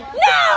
No!